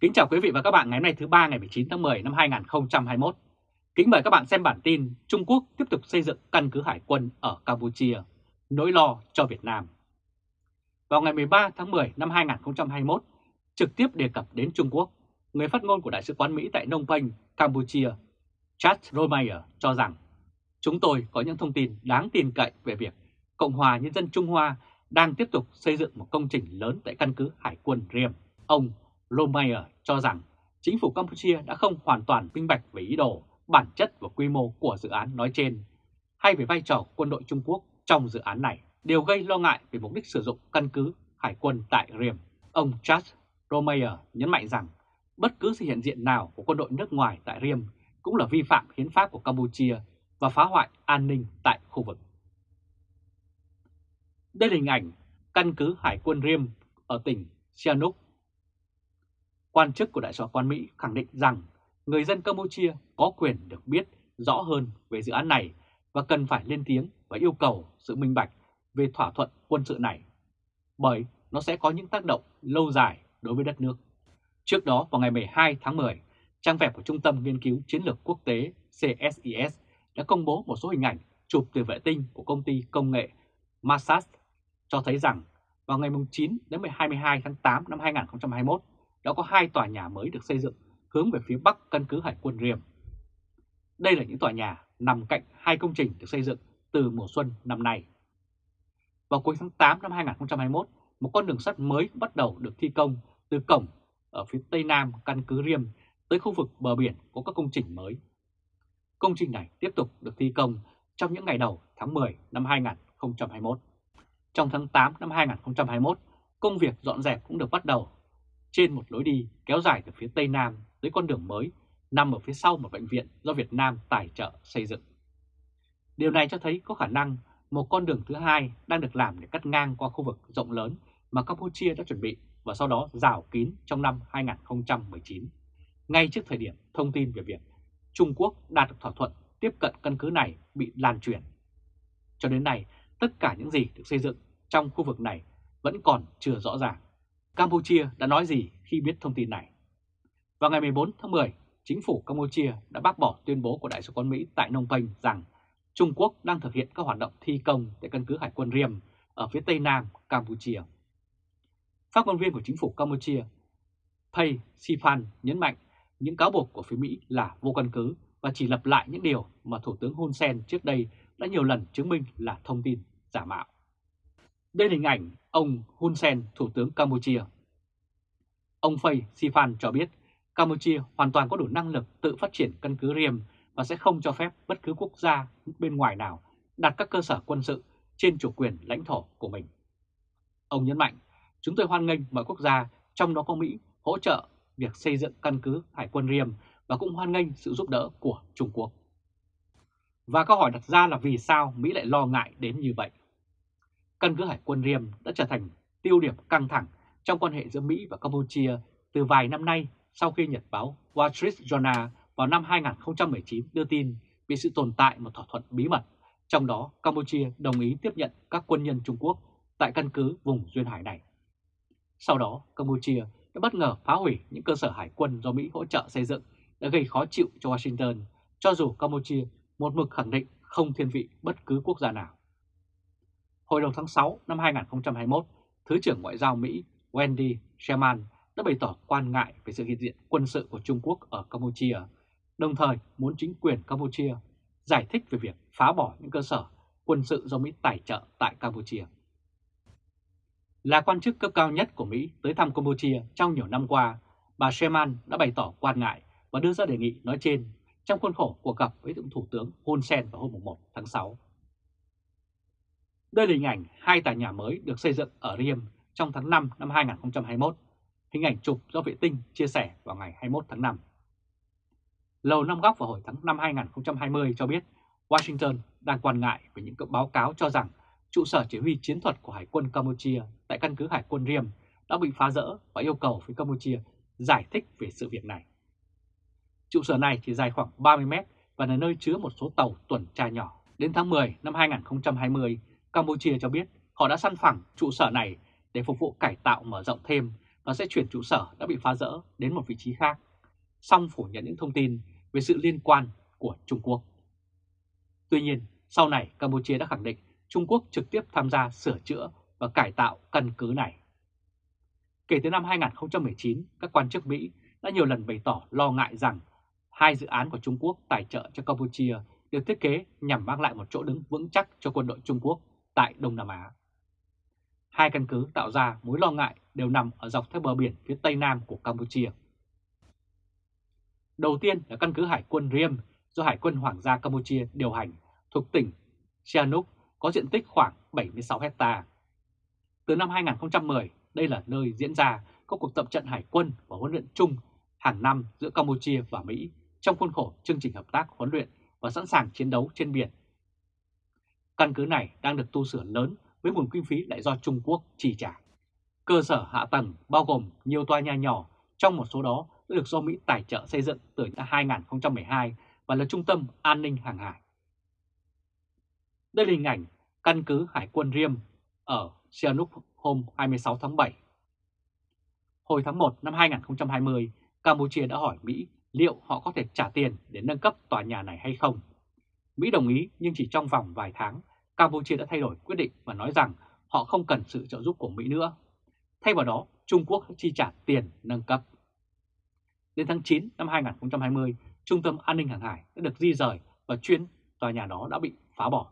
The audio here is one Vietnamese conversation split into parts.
Kính chào quý vị và các bạn ngày hôm nay thứ ba ngày 19 tháng 10 năm 2021. Kính mời các bạn xem bản tin Trung Quốc tiếp tục xây dựng căn cứ hải quân ở Campuchia, nỗi lo cho Việt Nam. Vào ngày 13 tháng 10 năm 2021, trực tiếp đề cập đến Trung Quốc, người phát ngôn của Đại sứ quán Mỹ tại Nông Penh, Campuchia, Chad Romeyer cho rằng chúng tôi có những thông tin đáng tin cậy về việc Cộng hòa Nhân dân Trung Hoa đang tiếp tục xây dựng một công trình lớn tại căn cứ hải quân Riem. Ông Romeyer cho rằng chính phủ Campuchia đã không hoàn toàn minh bạch về ý đồ, bản chất và quy mô của dự án nói trên, hay về vai trò quân đội Trung Quốc trong dự án này, đều gây lo ngại về mục đích sử dụng căn cứ hải quân tại Riem. Ông Charles Romeyer nhấn mạnh rằng bất cứ sự hiện diện nào của quân đội nước ngoài tại Riem cũng là vi phạm hiến pháp của Campuchia và phá hoại an ninh tại khu vực. Đây là hình ảnh căn cứ hải quân Riem ở tỉnh Sihanouk Quan chức của Đại sứ quán Mỹ khẳng định rằng người dân Campuchia có quyền được biết rõ hơn về dự án này và cần phải lên tiếng và yêu cầu sự minh bạch về thỏa thuận quân sự này, bởi nó sẽ có những tác động lâu dài đối với đất nước. Trước đó vào ngày 12 tháng 10, trang web của Trung tâm Nghiên cứu Chiến lược Quốc tế CSIS đã công bố một số hình ảnh chụp từ vệ tinh của công ty công nghệ Massas cho thấy rằng vào ngày 9 đến 22 tháng 8 năm 2021, đã có hai tòa nhà mới được xây dựng hướng về phía bắc căn cứ hải quân Riem. Đây là những tòa nhà nằm cạnh hai công trình được xây dựng từ mùa xuân năm nay. Vào cuối tháng 8 năm 2021, một con đường sắt mới bắt đầu được thi công từ cổng ở phía tây nam căn cứ Riem tới khu vực bờ biển có các công trình mới. Công trình này tiếp tục được thi công trong những ngày đầu tháng 10 năm 2021. Trong tháng 8 năm 2021, công việc dọn dẹp cũng được bắt đầu trên một lối đi kéo dài từ phía Tây Nam tới con đường mới nằm ở phía sau một bệnh viện do Việt Nam tài trợ xây dựng. Điều này cho thấy có khả năng một con đường thứ hai đang được làm để cắt ngang qua khu vực rộng lớn mà Campuchia đã chuẩn bị và sau đó rào kín trong năm 2019, ngay trước thời điểm thông tin về việc Trung Quốc đạt được thỏa thuận tiếp cận căn cứ này bị lan truyền. Cho đến nay, tất cả những gì được xây dựng trong khu vực này vẫn còn chưa rõ ràng. Campuchia đã nói gì khi biết thông tin này? Vào ngày 14 tháng 10, chính phủ Campuchia đã bác bỏ tuyên bố của Đại sứ quán Mỹ tại Nông Penh rằng Trung Quốc đang thực hiện các hoạt động thi công tại căn cứ hải quân Riem ở phía tây nam Campuchia. Phát ngôn viên của chính phủ Campuchia, Pay Siphan nhấn mạnh những cáo buộc của phía Mỹ là vô căn cứ và chỉ lặp lại những điều mà Thủ tướng Hun Sen trước đây đã nhiều lần chứng minh là thông tin giả mạo. Đây là hình ảnh ông Hun Sen, Thủ tướng Campuchia. Ông Phay Siphan cho biết Campuchia hoàn toàn có đủ năng lực tự phát triển căn cứ riêng và sẽ không cho phép bất cứ quốc gia bên ngoài nào đặt các cơ sở quân sự trên chủ quyền lãnh thổ của mình. Ông nhấn mạnh, chúng tôi hoan nghênh mọi quốc gia, trong đó có Mỹ, hỗ trợ việc xây dựng căn cứ hải quân riêng và cũng hoan nghênh sự giúp đỡ của Trung Quốc. Và câu hỏi đặt ra là vì sao Mỹ lại lo ngại đến như vậy? Căn cứ hải quân Riem đã trở thành tiêu điểm căng thẳng trong quan hệ giữa Mỹ và Campuchia từ vài năm nay sau khi Nhật báo Wall Street Journal vào năm 2019 đưa tin về sự tồn tại một thỏa thuận bí mật, trong đó Campuchia đồng ý tiếp nhận các quân nhân Trung Quốc tại căn cứ vùng Duyên Hải này. Sau đó, Campuchia đã bất ngờ phá hủy những cơ sở hải quân do Mỹ hỗ trợ xây dựng đã gây khó chịu cho Washington, cho dù Campuchia một mực khẳng định không thiên vị bất cứ quốc gia nào. Hồi đầu tháng 6 năm 2021, Thứ trưởng Ngoại giao Mỹ Wendy Sherman đã bày tỏ quan ngại về sự hiện diện quân sự của Trung Quốc ở Campuchia, đồng thời muốn chính quyền Campuchia giải thích về việc phá bỏ những cơ sở quân sự do Mỹ tài trợ tại Campuchia. Là quan chức cấp cao nhất của Mỹ tới thăm Campuchia trong nhiều năm qua, bà Sherman đã bày tỏ quan ngại và đưa ra đề nghị nói trên trong khuôn khổ cuộc gặp với Thủ tướng Hun Sen vào hôm 1 tháng 6. Đây là hình ảnh hai tòa nhà mới được xây dựng ở Riem trong tháng 5 năm 2021, hình ảnh chụp do vệ tinh chia sẻ vào ngày 21 tháng 5. Lầu Năm Góc vào hồi tháng 5 2020 cho biết Washington đang quan ngại về những báo cáo cho rằng trụ sở chỉ huy chiến thuật của Hải quân Campuchia tại căn cứ Hải quân Riem đã bị phá rỡ và yêu cầu phía Campuchia giải thích về sự việc này. Trụ sở này chỉ dài khoảng 30 mét và là nơi chứa một số tàu tuần tra nhỏ. Đến tháng 10 năm 2020, Campuchia cho biết họ đã săn phẳng trụ sở này để phục vụ cải tạo mở rộng thêm và sẽ chuyển trụ sở đã bị phá rỡ đến một vị trí khác, song phủ nhận những thông tin về sự liên quan của Trung Quốc. Tuy nhiên, sau này Campuchia đã khẳng định Trung Quốc trực tiếp tham gia sửa chữa và cải tạo căn cứ này. Kể từ năm 2019, các quan chức Mỹ đã nhiều lần bày tỏ lo ngại rằng hai dự án của Trung Quốc tài trợ cho Campuchia được thiết kế nhằm mang lại một chỗ đứng vững chắc cho quân đội Trung Quốc tại Đông Nam Á. Hai căn cứ tạo ra mối lo ngại đều nằm ở dọc theo bờ biển phía tây nam của Campuchia. Đầu tiên là căn cứ hải quân Riem do Hải quân Hoàng gia Campuchia điều hành thuộc tỉnh Sihanouk có diện tích khoảng 76 hecta. Từ năm 2010, đây là nơi diễn ra các cuộc tập trận hải quân và huấn luyện chung hàng năm giữa Campuchia và Mỹ trong khuôn khổ chương trình hợp tác huấn luyện và sẵn sàng chiến đấu trên biển. Căn cứ này đang được tu sửa lớn với nguồn kinh phí lại do Trung Quốc chi trả. Cơ sở hạ tầng bao gồm nhiều tòa nhà nhỏ, trong một số đó đã được do Mỹ tài trợ xây dựng từ năm 2012 và là trung tâm an ninh hàng hải. Đây là hình ảnh căn cứ Hải quân Riem ở Sihanouk hôm 26 tháng 7. Hồi tháng 1 năm 2020, Campuchia đã hỏi Mỹ liệu họ có thể trả tiền để nâng cấp tòa nhà này hay không. Mỹ đồng ý nhưng chỉ trong vòng vài tháng, Campuchia đã thay đổi quyết định và nói rằng họ không cần sự trợ giúp của Mỹ nữa. Thay vào đó, Trung Quốc chi trả tiền nâng cấp. Đến tháng 9 năm 2020, Trung tâm An ninh Hàng hải đã được di rời và chuyên tòa nhà đó đã bị phá bỏ.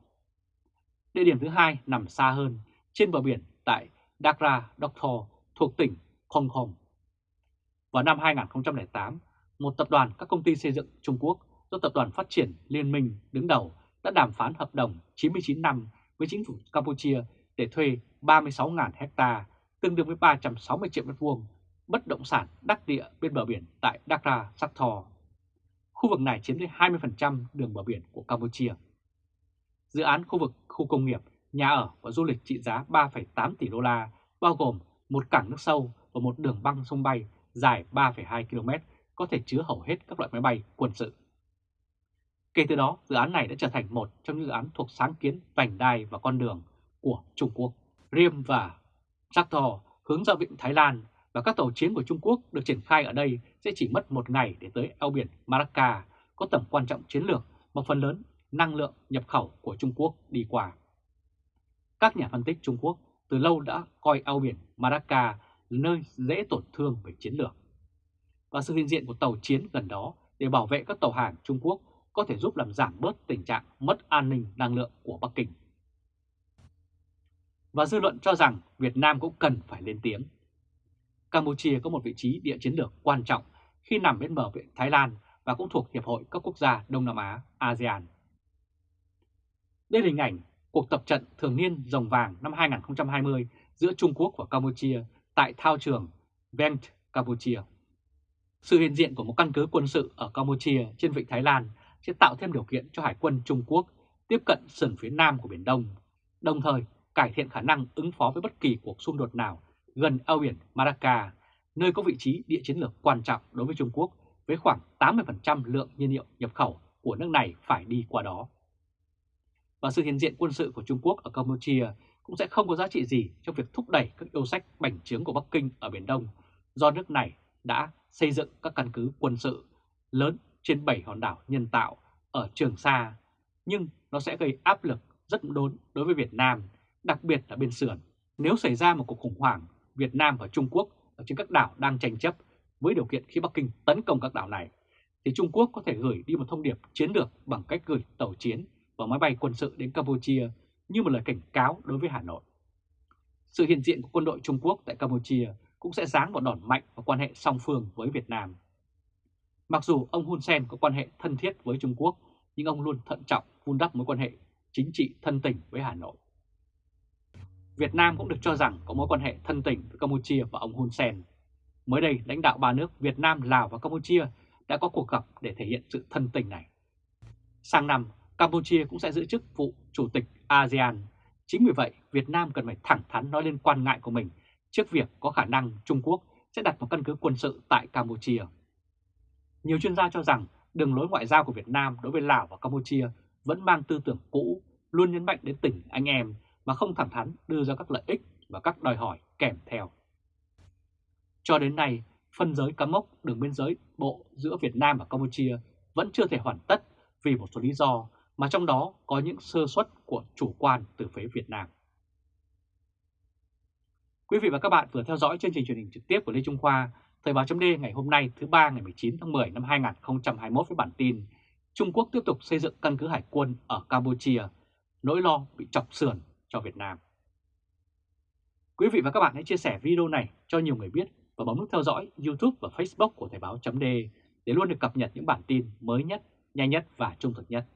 Địa điểm thứ hai nằm xa hơn, trên bờ biển tại Dakra Doktor thuộc tỉnh Hong Kong. Vào năm 2008, một tập đoàn các công ty xây dựng Trung Quốc do Tập đoàn Phát triển Liên minh đứng đầu đã đàm phán hợp đồng 99 năm với chính phủ Campuchia để thuê 36.000 hecta, tương đương với 360 triệu mét vuông bất động sản đắc địa bên bờ biển tại Dakra, Sakthor. Khu vực này chiếm tới 20% đường bờ biển của Campuchia. Dự án khu vực khu công nghiệp, nhà ở và du lịch trị giá 3,8 tỷ đô la, bao gồm một cảng nước sâu và một đường băng sông bay dài 3,2 km có thể chứa hầu hết các loại máy bay quân sự. Kể từ đó, dự án này đã trở thành một trong những dự án thuộc sáng kiến vành đai và con đường của Trung Quốc. Riem và Tractor hướng ra vịnh Thái Lan và các tàu chiến của Trung Quốc được triển khai ở đây sẽ chỉ mất một ngày để tới eo biển Malacca, có tầm quan trọng chiến lược mà phần lớn năng lượng nhập khẩu của Trung Quốc đi qua. Các nhà phân tích Trung Quốc từ lâu đã coi eo biển Malacca là nơi dễ tổn thương về chiến lược. Và sự hiện diện của tàu chiến gần đó để bảo vệ các tàu hàng Trung Quốc có thể giúp làm giảm bớt tình trạng mất an ninh năng lượng của Bắc Kinh. Và dư luận cho rằng Việt Nam cũng cần phải lên tiếng. Campuchia có một vị trí địa chiến lược quan trọng khi nằm bên bờ biển Thái Lan và cũng thuộc Hiệp hội các quốc gia Đông Nam Á ASEAN. Đây là hình ảnh cuộc tập trận thường niên rồng vàng năm 2020 giữa Trung Quốc và Campuchia tại thao trường Vent, Campuchia. Sự hiện diện của một căn cứ quân sự ở Campuchia trên vịnh Thái Lan sẽ tạo thêm điều kiện cho Hải quân Trung Quốc tiếp cận sườn phía nam của Biển Đông, đồng thời cải thiện khả năng ứng phó với bất kỳ cuộc xung đột nào gần eo biển Malacca, nơi có vị trí địa chiến lược quan trọng đối với Trung Quốc với khoảng 80% lượng nhiên liệu nhập khẩu của nước này phải đi qua đó. Và sự hiện diện quân sự của Trung Quốc ở Campuchia cũng sẽ không có giá trị gì trong việc thúc đẩy các yêu sách bành trướng của Bắc Kinh ở Biển Đông do nước này đã xây dựng các căn cứ quân sự lớn trên 7 hòn đảo nhân tạo ở Trường Sa, nhưng nó sẽ gây áp lực rất lớn đối với Việt Nam, đặc biệt là bên sườn. Nếu xảy ra một cuộc khủng hoảng Việt Nam và Trung Quốc ở trên các đảo đang tranh chấp với điều kiện khi Bắc Kinh tấn công các đảo này, thì Trung Quốc có thể gửi đi một thông điệp chiến lược bằng cách gửi tàu chiến và máy bay quân sự đến Campuchia như một lời cảnh cáo đối với Hà Nội. Sự hiện diện của quân đội Trung Quốc tại Campuchia cũng sẽ giáng một đòn mạnh vào quan hệ song phương với Việt Nam. Mặc dù ông Hun Sen có quan hệ thân thiết với Trung Quốc, nhưng ông luôn thận trọng vun đắp mối quan hệ chính trị thân tình với Hà Nội. Việt Nam cũng được cho rằng có mối quan hệ thân tình với Campuchia và ông Hun Sen. Mới đây, lãnh đạo ba nước Việt Nam, Lào và Campuchia đã có cuộc gặp để thể hiện sự thân tình này. Sang năm, Campuchia cũng sẽ giữ chức vụ Chủ tịch ASEAN. Chính vì vậy, Việt Nam cần phải thẳng thắn nói lên quan ngại của mình trước việc có khả năng Trung Quốc sẽ đặt một căn cứ quân sự tại Campuchia. Nhiều chuyên gia cho rằng đường lối ngoại giao của Việt Nam đối với Lào và Campuchia vẫn mang tư tưởng cũ, luôn nhấn mạnh đến tình anh em mà không thẳng thắn đưa ra các lợi ích và các đòi hỏi kèm theo. Cho đến nay, phân giới cắm mốc đường biên giới bộ giữa Việt Nam và Campuchia vẫn chưa thể hoàn tất vì một số lý do mà trong đó có những sơ suất của chủ quan từ phía Việt Nam. Quý vị và các bạn vừa theo dõi chương trình truyền hình trực tiếp của Lê Trung Khoa, Thời báo chấm ngày hôm nay thứ ba ngày 19 tháng 10 năm 2021 với bản tin Trung Quốc tiếp tục xây dựng căn cứ hải quân ở Campuchia, nỗi lo bị chọc sườn cho Việt Nam. Quý vị và các bạn hãy chia sẻ video này cho nhiều người biết và bấm nút theo dõi YouTube và Facebook của Thời báo chấm để luôn được cập nhật những bản tin mới nhất, nhanh nhất và trung thực nhất.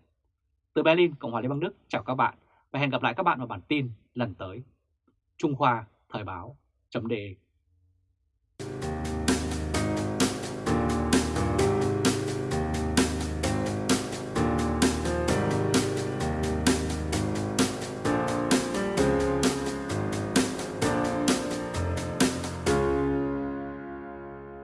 Từ Berlin, Cộng hòa Liên bang Đức, chào các bạn và hẹn gặp lại các bạn vào bản tin lần tới. Trung Khoa Thời báo chấm